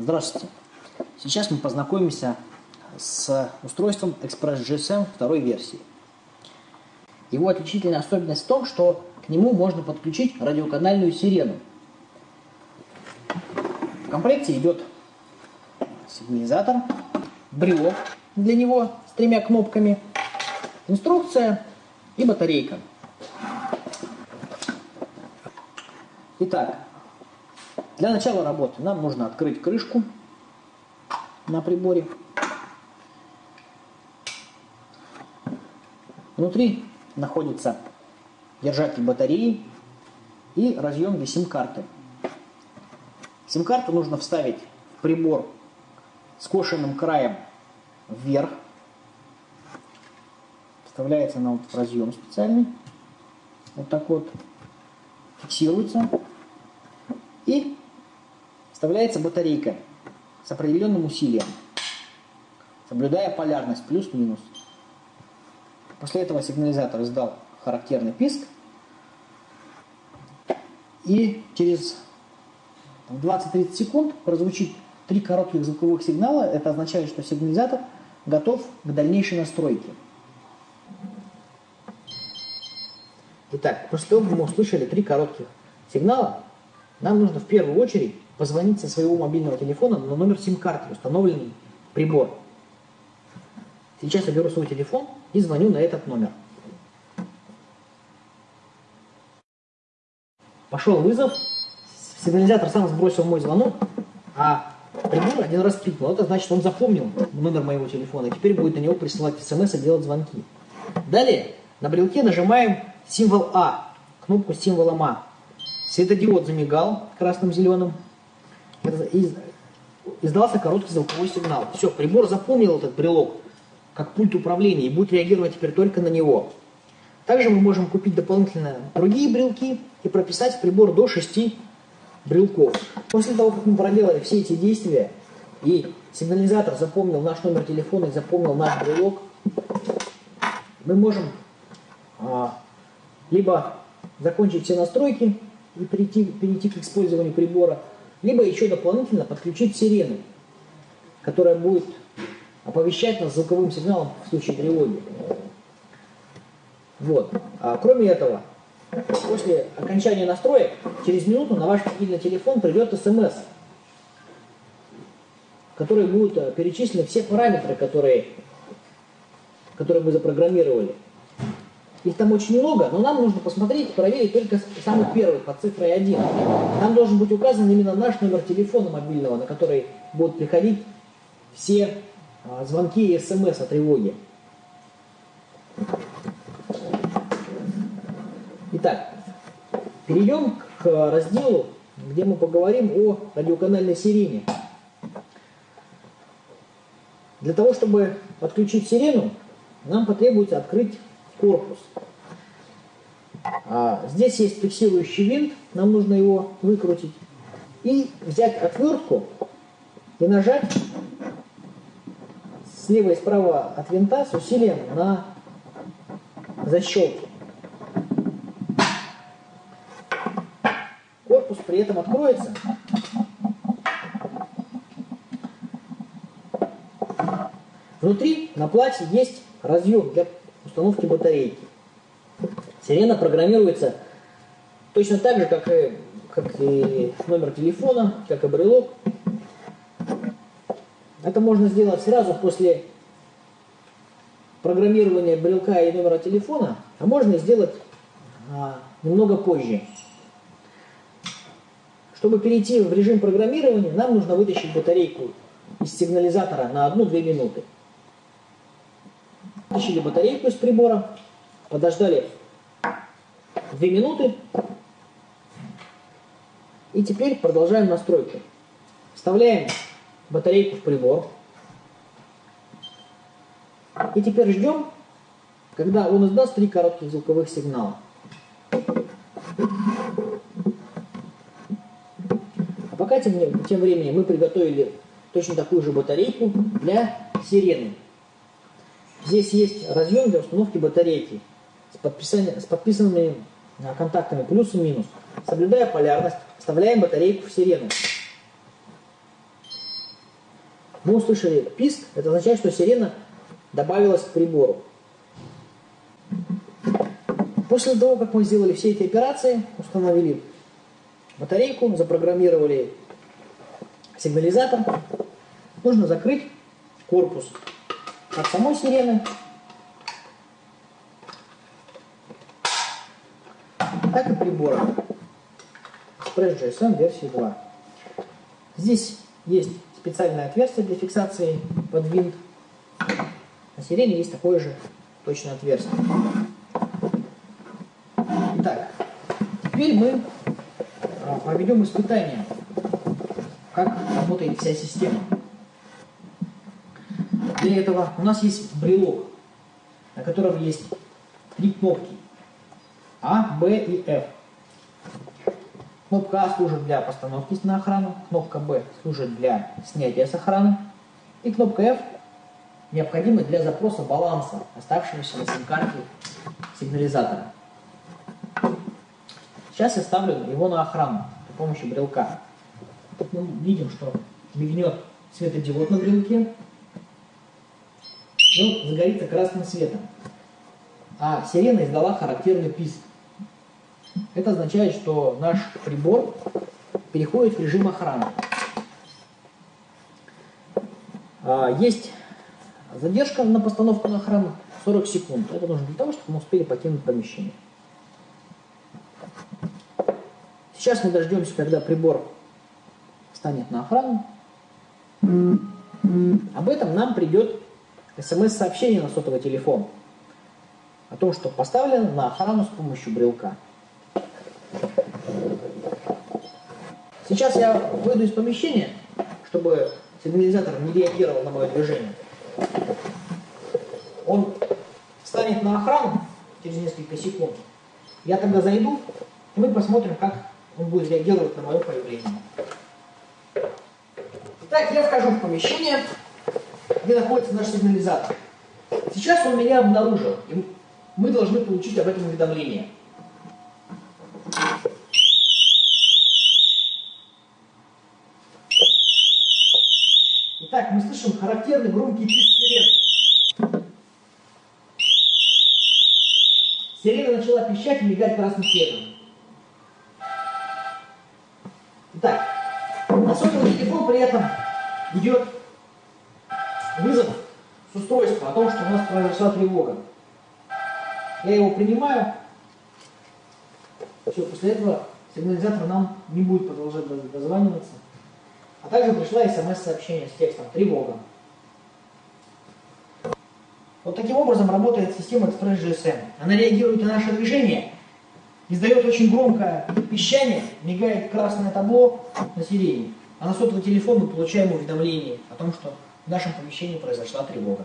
Здравствуйте. Сейчас мы познакомимся с устройством Express GSM второй версии. Его отличительная особенность в том, что к нему можно подключить радиоканальную сирену. В комплекте идет сигнализатор, брелок для него с тремя кнопками, инструкция и батарейка. Итак, для начала работы нам нужно открыть крышку на приборе. Внутри находится держатель батареи и разъем для сим-карты. Сим-карту нужно вставить в прибор скошенным краем вверх. Вставляется она вот в разъем специальный. Вот так вот. Фиксируется. Вставляется батарейка с определенным усилием, соблюдая полярность плюс-минус. После этого сигнализатор издал характерный писк, и через 20-30 секунд прозвучит три коротких звуковых сигнала. Это означает, что сигнализатор готов к дальнейшей настройке. Итак, после того, как мы услышали три коротких сигнала, нам нужно в первую очередь позвонить со своего мобильного телефона на номер сим-карты, установленный прибор. Сейчас я беру свой телефон и звоню на этот номер. Пошел вызов, сигнализатор сам сбросил мой звонок, а прибор один раз пикнул. Это значит, он запомнил номер моего телефона и теперь будет на него присылать смс и делать звонки. Далее на брелке нажимаем символ А, кнопку с символом А. Светодиод замигал красным-зеленым издался короткий звуковой сигнал. Все, прибор запомнил этот брелок как пульт управления и будет реагировать теперь только на него. Также мы можем купить дополнительно другие брелки и прописать в прибор до 6 брелков. После того, как мы проделали все эти действия, и сигнализатор запомнил наш номер телефона и запомнил наш брелок, мы можем а, либо закончить все настройки и перейти, перейти к использованию прибора, либо еще дополнительно подключить сирену, которая будет оповещать нас звуковым сигналом в случае тревоги. Вот. А кроме этого, после окончания настроек, через минуту на ваш мобильный телефон придет смс, в которой будут э, перечислены все параметры, которые, которые мы запрограммировали. Их там очень много, но нам нужно посмотреть, проверить только самый первый, под цифрой 1. Там должен быть указан именно наш номер телефона мобильного, на который будут приходить все а, звонки и смс о тревоге. Итак, перейдем к разделу, где мы поговорим о радиоканальной сирене. Для того, чтобы подключить сирену, нам потребуется открыть корпус. А, здесь есть фиксирующий винт, нам нужно его выкрутить. И взять отвертку и нажать слева и справа от винта с усилием на защелки. Корпус при этом откроется. Внутри на плате есть разъем для установки батарейки. Сирена программируется точно так же, как и, как и номер телефона, как и брелок. Это можно сделать сразу после программирования брелка и номера телефона, а можно сделать а, немного позже. Чтобы перейти в режим программирования, нам нужно вытащить батарейку из сигнализатора на 1-2 минуты. Вытащили батарейку из прибора, подождали 2 минуты. И теперь продолжаем настройку. Вставляем батарейку в прибор. И теперь ждем, когда он издаст три коротких звуковых сигнала. А пока тем, тем временем мы приготовили точно такую же батарейку для сирены. Здесь есть разъем для установки батарейки с, с подписанными а, контактами плюс и минус. Соблюдая полярность, вставляем батарейку в сирену. Мы услышали писк, это означает, что сирена добавилась к прибору. После того, как мы сделали все эти операции, установили батарейку, запрограммировали сигнализатор, нужно закрыть корпус от самой сирены, так и прибора. Express GSM версии 2. Здесь есть специальное отверстие для фиксации под винт. На сирене есть такое же точное отверстие. Итак, теперь мы а, проведем испытание, как работает вся система. Для этого у нас есть брелок, на котором есть три кнопки А, Б и F. Кнопка А служит для постановки на охрану, кнопка Б служит для снятия с охраны, и кнопка F необходима для запроса баланса, оставшегося на сим-карте сигнализатора. Сейчас я ставлю его на охрану при помощи брелка. Мы видим, что мигнет светодиод на брелке, он загорится красным светом. А сирена издала характерный писк. Это означает, что наш прибор переходит в режим охраны. А, есть задержка на постановку на охрану 40 секунд. Это нужно для того, чтобы мы успели покинуть помещение. Сейчас мы дождемся, когда прибор станет на охрану. Об этом нам придет смс-сообщение на сотовый телефон о том, что поставлено на охрану с помощью брелка. Сейчас я выйду из помещения, чтобы сигнализатор не реагировал на мое движение. Он станет на охрану через несколько секунд. Я тогда зайду, и мы посмотрим, как он будет реагировать на мое появление. Итак, я вхожу в помещение, где находится наш сигнализатор. Сейчас он меня обнаружил, и мы должны получить об этом уведомление. Итак, мы слышим характерный громкий писк сирены. Сирена начала пищать и мигать красным светом. Итак, на сотовый телефон при этом идет вызов с устройства о том, что у нас произошла тревога. Я его принимаю. Все, после этого сигнализатор нам не будет продолжать дозваниваться. А также пришла смс-сообщение с текстом «Тревога». Вот таким образом работает система Express GSM. Она реагирует на наше движение, издает очень громкое пищание, мигает красное табло на сирене. А на сотовый телефон мы получаем уведомление о том, что в нашем помещении произошла тревога.